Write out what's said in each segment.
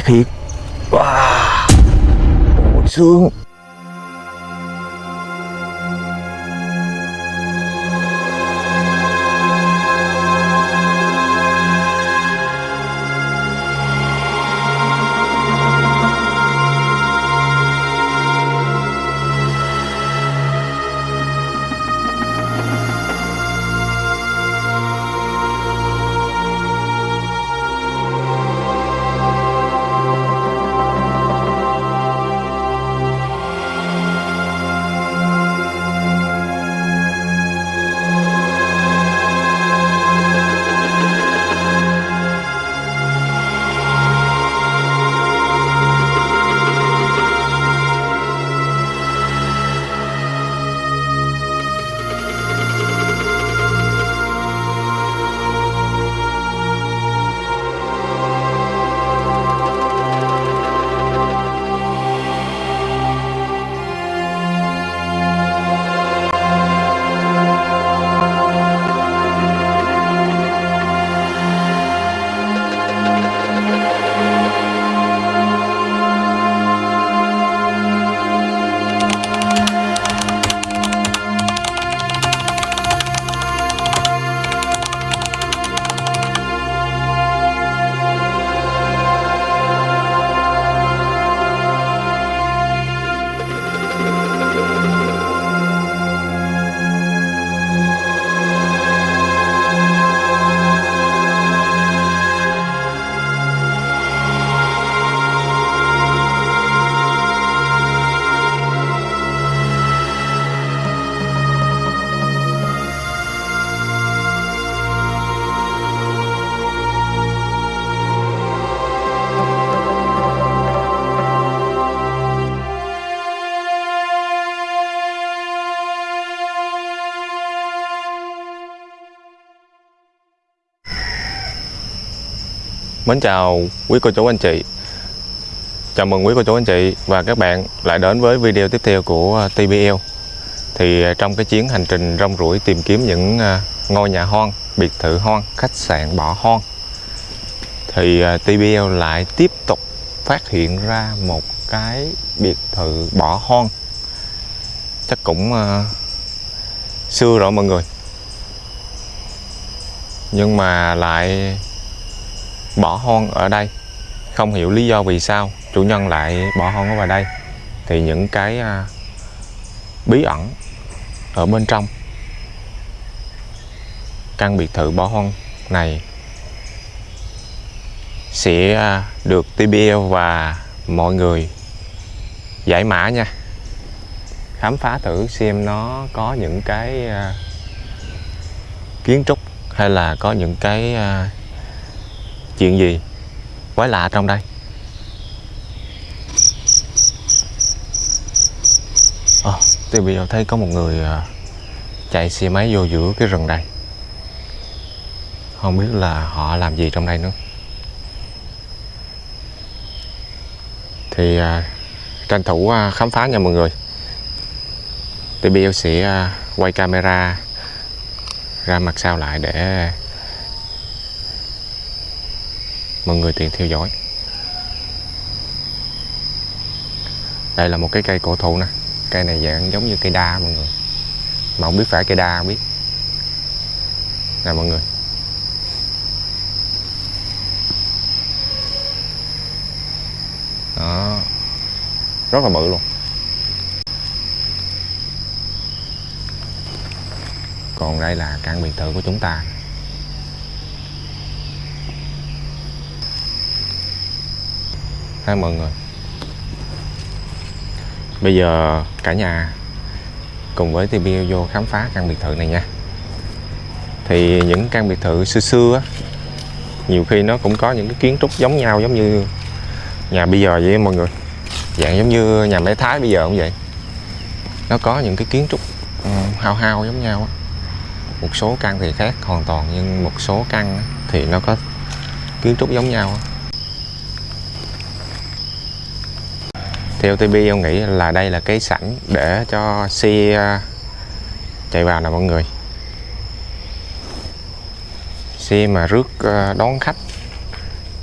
phát hiện wow. Ôi, xương Mến chào quý cô chú anh chị. Chào mừng quý cô chú anh chị và các bạn lại đến với video tiếp theo của à, TBL Thì à, trong cái chuyến hành trình rong ruổi tìm kiếm những à, ngôi nhà hoang, biệt thự hoang, khách sạn bỏ hoang Thì TBL lại tiếp tục phát hiện ra một cái biệt thự bỏ hoang. Chắc cũng xưa rồi mọi người. Nhưng mà lại bỏ hoang ở đây. Không hiểu lý do vì sao chủ nhân lại bỏ hoang ở vào đây. Thì những cái à, bí ẩn ở bên trong căn biệt thự bỏ hoang này sẽ à, được TBL và mọi người giải mã nha. Khám phá thử xem nó có những cái à, kiến trúc hay là có những cái à, chuyện gì? Quái lạ trong đây. Ờ, à, tôi bây giờ thấy có một người à, chạy xe máy vô giữa cái rừng đây. Không biết là họ làm gì trong đây nữa. Thì à, tranh thủ à, khám phá nha mọi người. Thì bây giờ sẽ à, quay camera ra mặt sau lại để mọi người tiện theo dõi. Đây là một cái cây cổ thụ nè. Cây này dạng giống như cây đa, mọi người. Mà không biết phải cây đa không biết. Nè, mọi người. Đó. Rất là bự luôn. Còn đây là căn biệt thự của chúng ta. Ha mọi người bây giờ cả nhà cùng với TV vô khám phá căn biệt thự này nha. Thì những căn biệt thự xưa xưa á, nhiều khi nó cũng có những cái kiến trúc giống nhau, giống như nhà bây giờ vậy mọi người. Dạng giống như nhà máy thái bây giờ cũng vậy. Nó có những cái kiến trúc ừ, hao hao giống nhau á. Một số căn thì khác hoàn toàn, nhưng một số căn thì nó có kiến trúc giống nhau theo TB ông nghĩ là đây là cái sảnh để cho xe à, chạy vào nè mọi người. Xe mà rước à, đón khách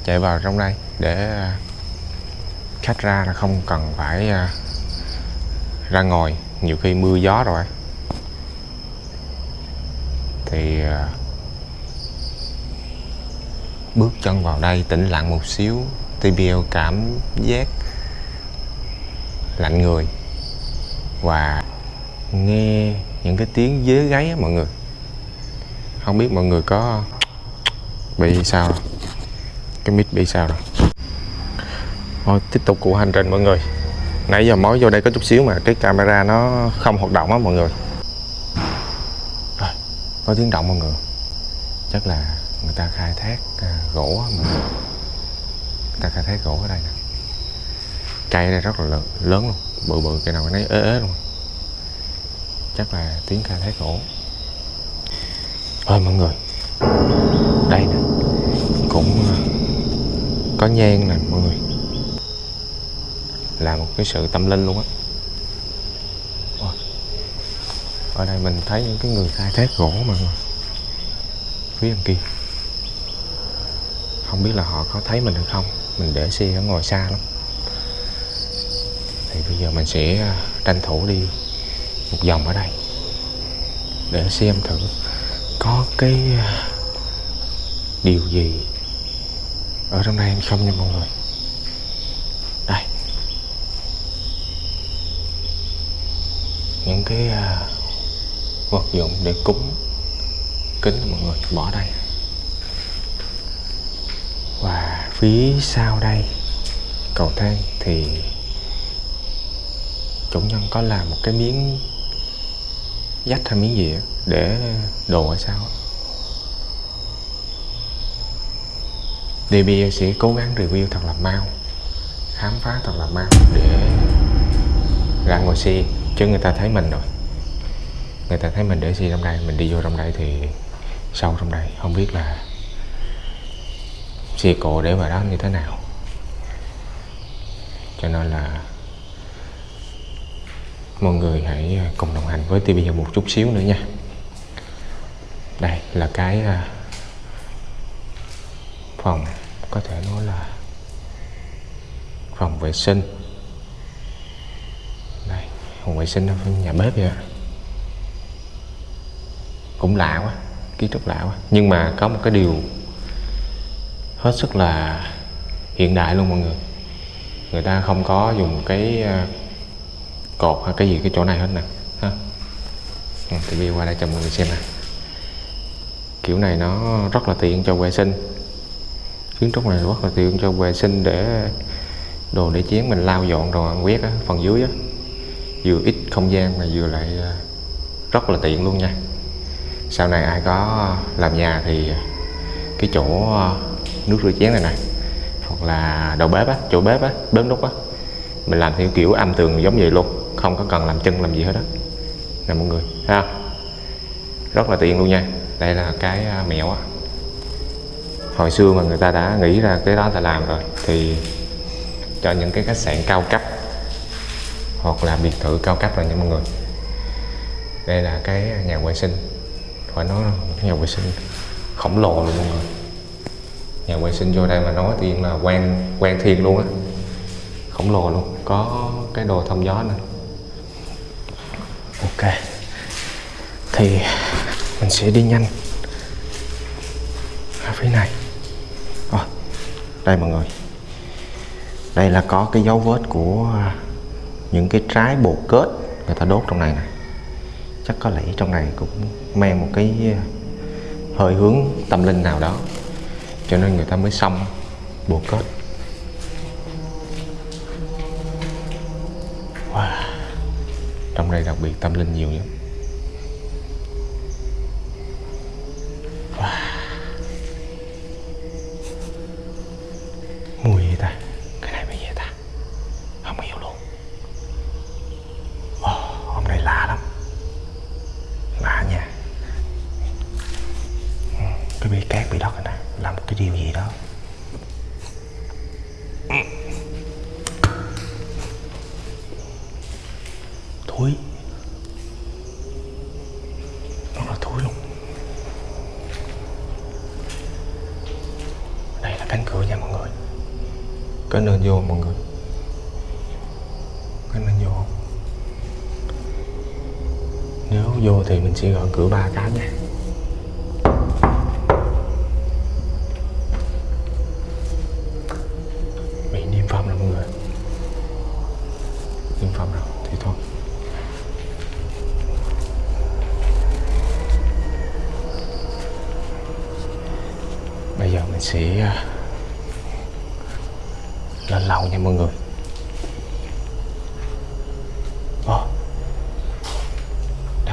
chạy vào trong đây để à, khách ra là không cần phải ra ngồi, nhiều khi mưa gió rồi. Thì bước chân vào đây tĩnh lặng một xíu TBL cảm giác lạnh người và nghe những cái tiếng dế gáy á mọi người. Không biết mọi người có bị sao đâu cái mic bị sao rồi? Thôi tiếp tục cuộc hành trình mọi người. Nãy giờ mới vô đây có chút xíu mà cái camera nó không hoạt động á mọi người. Rồi, có tiếng động mọi người. Chắc là người ta khai thác à, gỗ á mọi người. Người ta khai thác gỗ ở đây nè cây này rất là lớn, lớn luôn bự bự cây nào cái nấy ế ế luôn. Chắc là tiếng khai thác gỗ Thôi mọi người đây nè cũng ờ, có nhang nè mọi người. Là một cái sự tâm linh luôn á. Ở đây mình thấy những cái người khai thác gỗ mọi người phía bên kia. Không biết là họ có thấy mình hay không mình để xe ở ngồi xa lắm bây giờ mình sẽ à, tranh thủ đi một vòng ở đây để xem thử có cái à, điều gì ở trong đây hay không nha mọi người. Đây. Những cái à, vật dụng để cúng kính mọi người, bỏ đây. Và phía sau đây, cầu thang thì chủ nhân có làm một cái miếng dách hay miếng gì để đồ ở sau. DB sẽ cố gắng review thật là mau, khám phá thật là mau để ra ngồi xe chứ người ta thấy mình rồi người ta thấy mình để xe trong đây, mình đi vô trong đây thì sâu trong đây, không biết là xe cộ để vào đó như thế nào cho nên là mọi người hãy à, cùng đồng hành với TV một chút xíu nữa nha. Đây là cái à, phòng, có thể nói là phòng vệ sinh. Đây, phòng vệ sinh ở nhà bếp vậy cũng lạ quá, kiến trúc lạ quá. Nhưng mà có một cái điều hết sức là hiện đại luôn mọi người. Người ta không có dùng cái à, cột hay cái gì? Cái chỗ này hết nè. Ha. Ừ, thì đi qua đây cho mọi người xem nè. Kiểu này nó rất là tiện cho vệ sinh. Kiến trúc này rất là tiện cho vệ sinh để đồ để chén mình lau dọn rồi quét á, phần dưới á. Vừa ít không gian mà vừa lại à, rất là tiện luôn nha. Sau này ai có làm nhà thì cái chỗ à, nước rửa chén này này hoặc là đầu bếp á chỗ bếp á bếp nút á mình làm theo kiểu âm tường giống vậy luôn không có cần làm chân làm gì hết đó, nè mọi người ha, rất là tiện luôn nha. Đây là cái à, mẹo á. Hồi xưa mà người ta đã nghĩ ra cái đó ta làm rồi thì cho những cái khách sạn cao cấp hoặc là biệt thự cao cấp rồi nha mọi người. Đây là cái nhà vệ sinh. Phải nói nhà vệ sinh khổng lồ luôn mọi người. Nhà vệ sinh vô đây mà nói tiên là quen quen thiên luôn á. Khổng lồ luôn. Có cái đồ thông gió nữa ok. Thì mình sẽ đi nhanh. Ở phía này. À, đây mọi người. Đây là có cái dấu vết của những cái trái bột kết người ta đốt trong này này chắc có lẽ trong này cũng mang một cái ờ, hơi hướng tâm linh nào đó. Cho nên người ta mới xong bột kết. Trong đây đặc biệt tâm linh nhiều lắm wow. mùi gì ta? Cái này mùi gì ta. Không hiểu luôn. Oh, hôm nay lạ lắm. Lạ nha. Cái bia cát bị đất này nè. Làm một cái điều gì đó. cái nền vô mọi người. Cái nền vô. Nếu vô thì mình sẽ gọi cửa ba cái nha.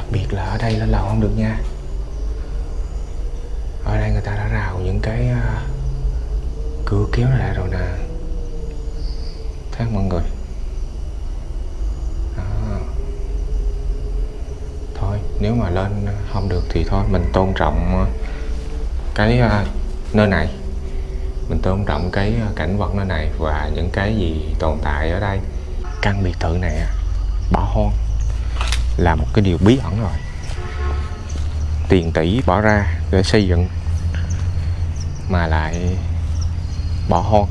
Đặc biệt là ở đây lên lầu không được nha. Ở đây người ta đã rào những cái à, cửa kéo lại rồi nè. Thấy không mọi người? Đó. thôi, nếu mà lên không được thì thôi, mình tôn trọng à, cái à, nơi này. Mình tôn trọng cái cảnh vật nơi này và những cái gì tồn tại ở đây. Căn biệt thự này bỏ hoang là một cái điều bí ẩn rồi. Tiền tỷ bỏ ra để xây dựng mà lại bỏ hoang.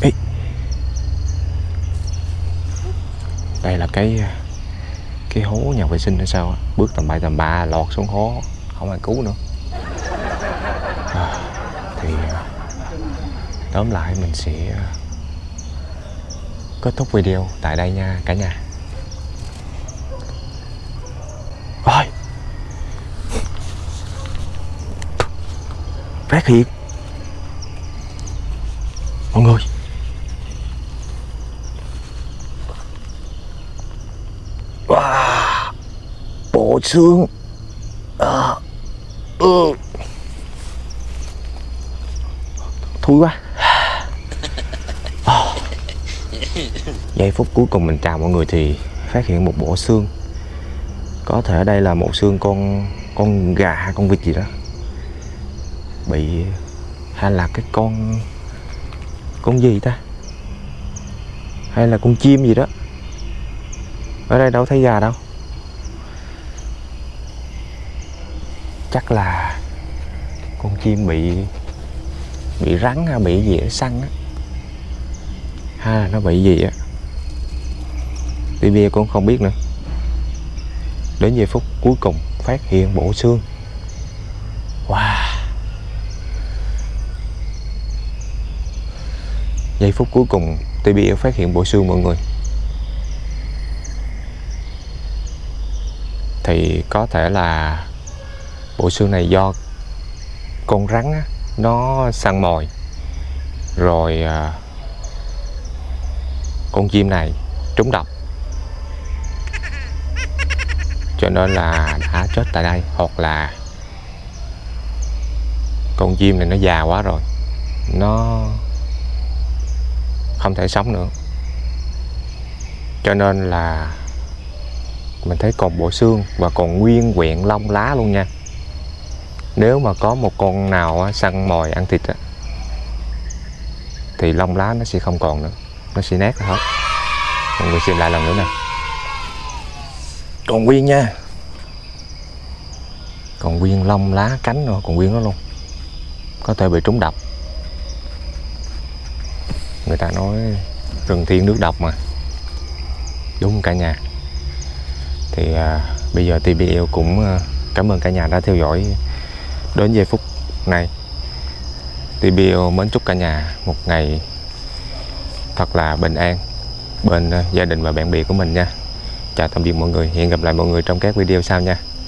Ê. đây là cái cái hố nhà vệ sinh hay sao á? Bước tầm bậy tầm bạ lọt xuống hố không ai cứu nữa. À, thì à, tóm lại mình sẽ à, kết thúc video tại đây nha cả nhà Ôi Phát hiện Mọi người Wow. Bộ xương. à. Ừ. Thui quá Ờ. Giây phút cuối cùng mình chào mọi người thì phát hiện một bộ xương Có thể đây là một xương con con gà hay con vịt gì đó Bị hay là cái con con gì ta? Hay là con chim gì đó? Ở đây đâu thấy gà đâu? Chắc là con chim bị bị rắn hay bị gì săn á. Hay là nó bị gì á. Tibia cũng không biết nữa. Đến giây phút cuối cùng phát hiện bộ xương wow giây phút cuối cùng Tibia phát hiện bộ xương mọi người. Thì có thể là bộ xương này do con rắn á, nó săn mồi. Rồi à, con chim này trúng độc. Cho nên là đã chết tại đây hoặc là con chim này nó già quá rồi. Nó không thể sống nữa cho nên là mình thấy còn bộ xương và còn nguyên quyện lông lá luôn nha. Nếu mà có một con nào săn mồi ăn thịt thì lông lá nó sẽ không còn nữa. Nó sẽ nát hết. Mọi người xem lại lần nữa nè. Còn nguyên nha. Còn nguyên lông lá cánh nữa còn nguyên nó luôn. Có thể bị trúng độc người ta nói rừng thiên nước độc mà. Đúng cả nhà. Thì à, bây giờ TBL cũng à, cảm ơn cả nhà đã theo dõi đến giây phút này. TBL mến chúc cả nhà một ngày thật là bình an bên à, gia đình và bạn bè của mình nha. Chào tạm biệt mọi người. Hẹn gặp lại mọi người trong các video sau nha.